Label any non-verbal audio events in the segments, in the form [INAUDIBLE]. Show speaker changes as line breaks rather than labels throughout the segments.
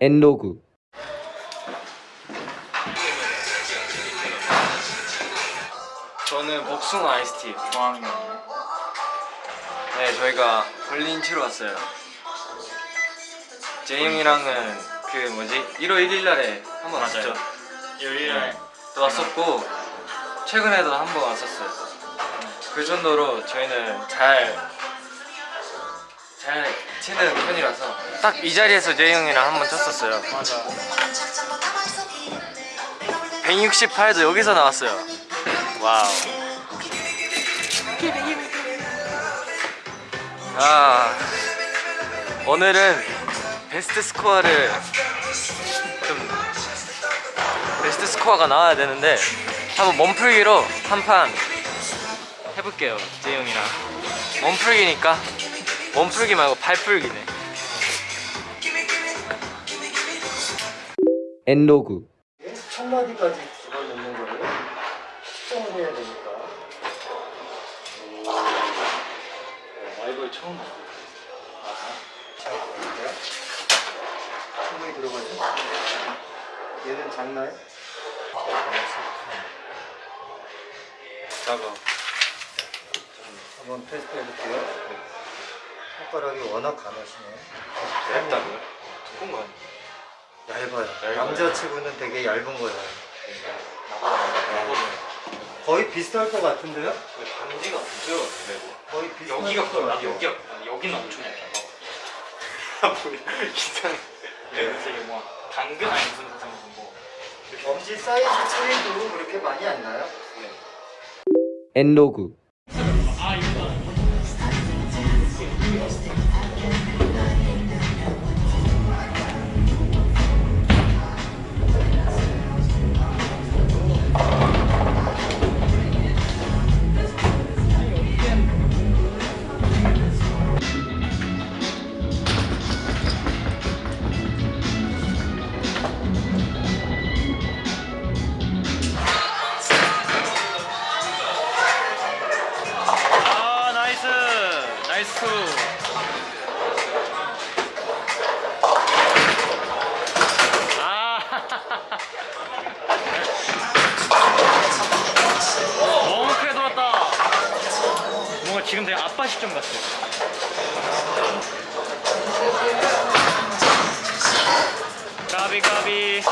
엔로그
저는 복숭아 아이스티 좋아하는 거. 네, 저희가 볼링 치러 왔어요. 제이 형이랑은 그 뭐지 1월 1일 날에 한 번 왔죠.
1일에
또 왔었고 최근에도 한 번 왔었어요. 그 정도로 저희는 잘. 잘 치는 편이라서 딱 이 자리에서 형이랑 한 번 쳤었어요.
맞아
168도 여기서 나왔어요. wow. 아 오늘은 베스트 스코어를 좀 베스트 스코어가 나와야 되는데 한번 몸풀기로 한 판 해볼게요 재영이랑 몸풀기니까 몸풀기 말고 발풀기네.
엔로그.
첫 마디까지 집어넣는 거를 측정을 해야 되니까.
마이볼 처음 봤어
자 볼게요? 충분히 들어가죠? 얘는 작나요?
작아.
한번 테스트 해볼게요 손가락이 워낙 감으시네.
얇다고요? 두꺼운 거 아니야?
얇아요.
얇아요?
남자치고는 되게 얇은 거예요. 거의 비슷할 것 같은데요?
반지가 없죠
거의 비슷할
여기가
것 같아요.
여기가 여기는 엄청 얇아 [LAUGHS]
이상해.
되게 뭐 당근 아니 무슨 무슨 뭐
엄지 사이즈 차이도 그렇게 많이 안 나요?
엔로그
아 지금 되게 아빠 시점 같아. 까비 까비.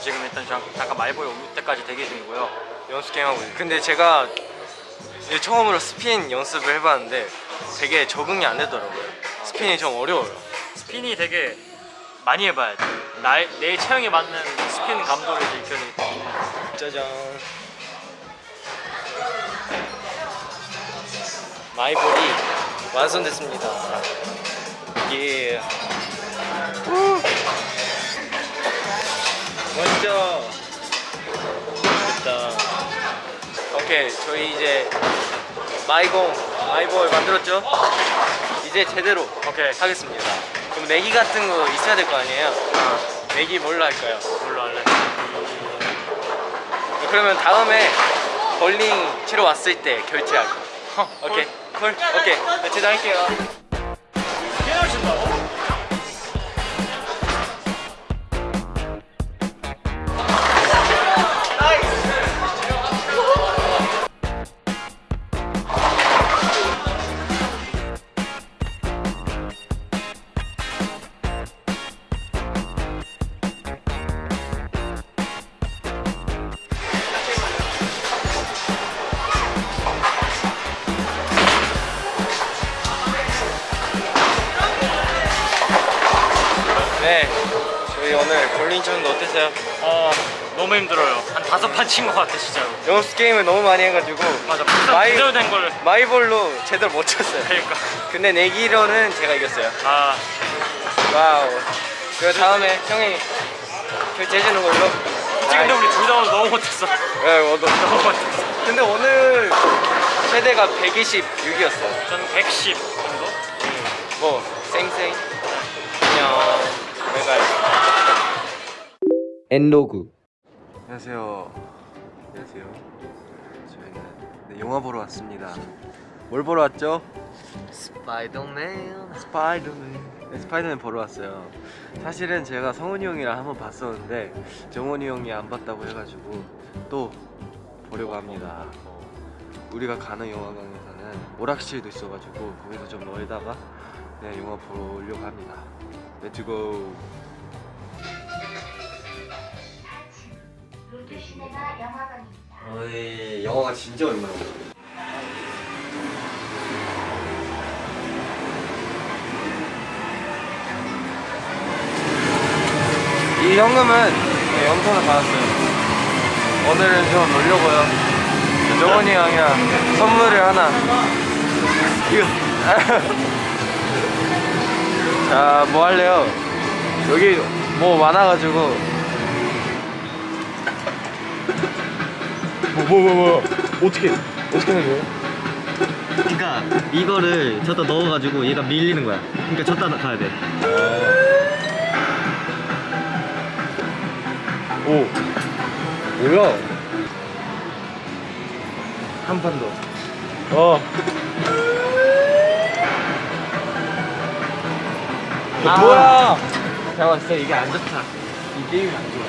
지금 일단 잠- 잠깐 말보에 올 때까지 대기 중이고요 연습 게임 하고 있어요 근데 제가 이제 처음으로 스핀 연습을 해봤는데 되게 적응이 안 되더라고요 스핀이 좀 어려워요
스핀이 되게 많이 해봐야 돼. 나의 내 체형에 맞는 스핀 감도를 지켜야
짜잔 마이볼이 완성됐습니다 예 우! 멋져 됐다 오케이 저희 이제 마이공 마이볼 만들었죠? 이제 제대로
오케이.
하겠습니다 그럼 내기 같은 거 있어야 될 거 아니에요? 내기 뭘로 할까요?
뭘로 할래?
그러면 다음에 볼링 치러 왔을 때 결제할 거. 오케이. 콜. 오케이. 네, 제작할게요.
너무 힘들어요. 한 다섯 판 친 것 같아 진짜로.
연습 게임을 너무 많이 해가지고
맞아.
my-
제대로 된 걸.
my ball로 제대로 못 쳤어요.
그러니까.
근데 내기로는 제가 이겼어요.
아
wow. 그 다음에 형이 결제해주는 걸로.
지금 근데 우리 둘다 너무 못했어.
네, 어, 너- [LAUGHS]
너무 못했어.
근데 오늘 최대가 126이었어요.
저는 110 정도.
뭐 쌩쌩. 안녕. 내가
EN-log
안녕하세요. 안녕하세요. 저희는
영화 보러 왔습니다. 뭘 보러 왔죠?
스파이더맨
스파이더맨. 네, 스파이더맨 보러 왔어요. 사실은 제가 성훈이 형이랑 한번 봤었는데 정원이 형이 안 봤다고 해가지고 또 보려고 합니다. 우리가 가는 영화관에서는 오락실도 있어가지고 거기서 좀 놀다가 네, 영화 보러 오려고 합니다. 렛츠 고.
롯데시네마 영화관입니다.
어이 영화가 진짜 오랜만에 이 현금은 네, 영선을 받았어요. 오늘은 좀 놀려고요. 정원이 형이랑 선물을 하나. 이거. [LAUGHS] 자뭐 할래요? 여기 뭐 많아가지고 뭐뭐뭐 뭐 어떻게 어떻게 하는 거예요?
그러니까 이거를 저다 넣어가지고 얘가 밀리는 거야. 그러니까 저다 가야 돼.
오 뭐야? 한 판 더. 어. 아, 뭐야? 제가 봤을 때 이게 안 좋다. 이 게임이 안 좋아.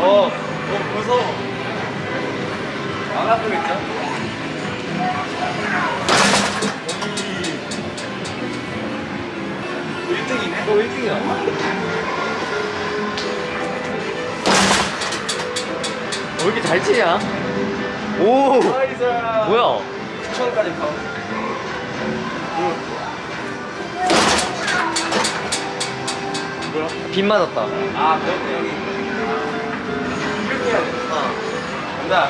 어, 어 무서워. 안 아프겠죠? 이 1등이네? 너 1등이야. 왜 이렇게 잘 치냐? 오! 뭐야? 9천원까지 가. 뭐야?
빗 맞았다.
아, 그렇네, 여기. 해야 돼. 어. 간다.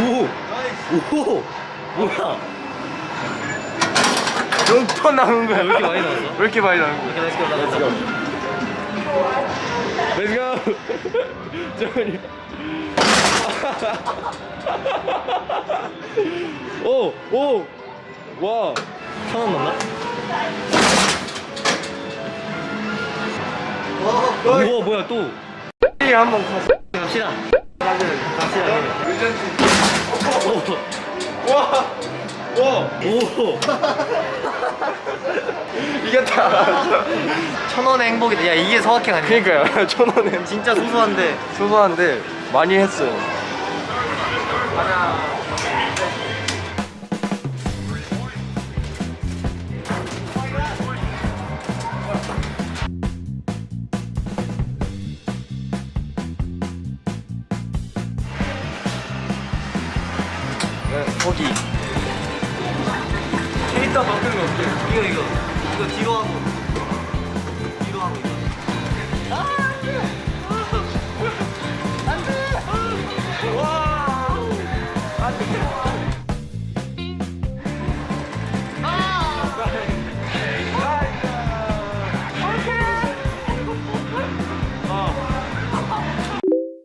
오! 오! 뭐야?
몇번 나오는 거야?
왜 이렇게 많이 나왔어?
왜 이렇게 많이 나오는 거야?
이렇게 올라가.
Let's go! [LAUGHS] 오! 오! 와!
천원 넘나? 우와 뭐야 또?
이 한번 가서.
갑시다.
의전지.
오!
와! 와!
오! [LAUGHS]
이겼다.
천 원의 행복이다. 야 이게 서학행 아니야?
그니까요. 천 원에
진짜 소소한데.
소소한데 많이 했어요. 네,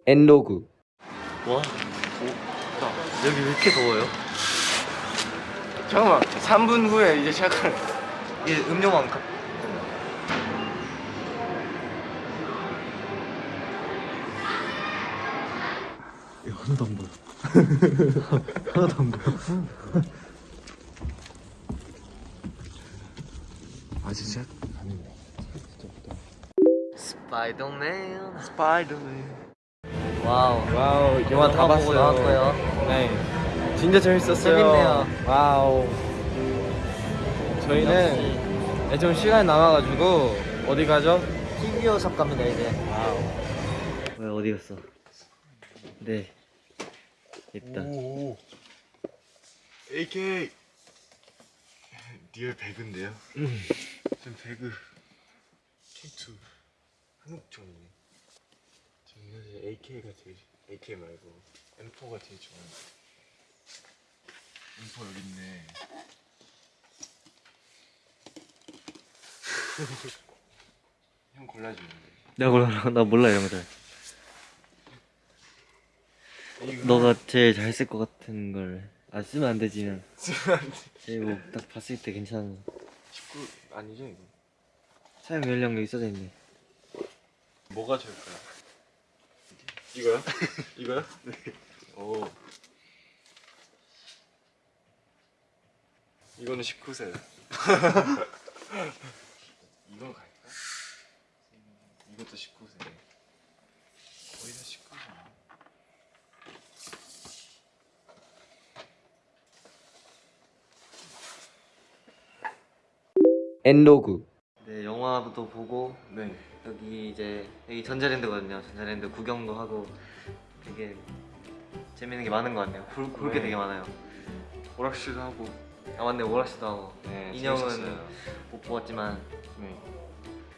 엔로그
와. 오. 여기 왜 이렇게 더워요?
잠깐만 3분 후에 이제 시작할
이게 음료만 가. 하나도 안 보여. [LAUGHS] 하나도 안 보여.
아 진짜?
스파이더맨.
스파이더맨 wow. Wow 영화 다 봤어요
보고 나왔고요.
네 진짜 재밌었어요
재밌네요.
Wow 저희는 네, 좀 시간이 남아가지고 어디 가죠?
figure shop 갑니다 이제.
Wow
왜 어디 갔어? 네. 있다.
오 AK real 배그인데요? 전 배그 K2 한국종이네 저는 사실 AK가 제일 AK 말고 M4가 제일 좋아요 M4 여기 있네 [LAUGHS] 형 골라주는데
내가 몰라. 나 몰라 이런 거 잘. 너가 제일 잘 쓸 것 같은 걸. 아 쓰면 안 되지만. [LAUGHS]
쓰면 안 돼.
제일 뭐딱 봤을 때 괜찮은.
19 아니죠 이거?
사용 연령이 써져 있네.
뭐가 좋을까요? 이거요? 이거요? 네. 오. 이거는 19세요. [LAUGHS] 이건 갈까? 이것도 19세. 거의 다 19세.
엔로그. 네 영화도 보고
네.
여기 이제 여기 전자랜드거든요. 전자랜드 구경도 하고 되게 재밌는 게 많은 것 같네요. 볼, 볼게
네.
되게 많아요.
오락실도 하고.
아 맞네 오락실도 하고
네.
인형은
재밌었어요.
못 보았지만
네.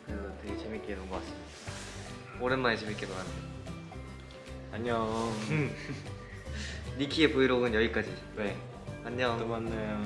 그래도 되게 재밌게 논 것 같습니다. 오랜만에 재밌게 놀았네요.
안녕. [LAUGHS]
니키의 브이로그는 여기까지.
네.
안녕.
또 만나요.